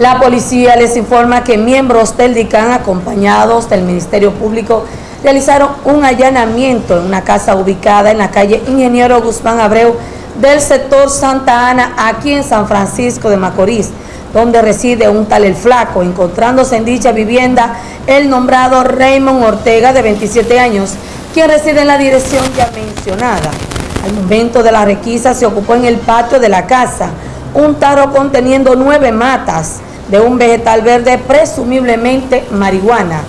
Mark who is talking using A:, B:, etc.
A: La policía les informa que miembros del DICAN acompañados del Ministerio Público realizaron un allanamiento en una casa ubicada en la calle Ingeniero Guzmán Abreu del sector Santa Ana, aquí en San Francisco de Macorís, donde reside un tal El Flaco, encontrándose en dicha vivienda el nombrado Raymond Ortega, de 27 años, quien reside en la dirección ya mencionada. Al momento de la requisa se ocupó en el patio de la casa un tarro conteniendo nueve matas de un vegetal verde, presumiblemente marihuana,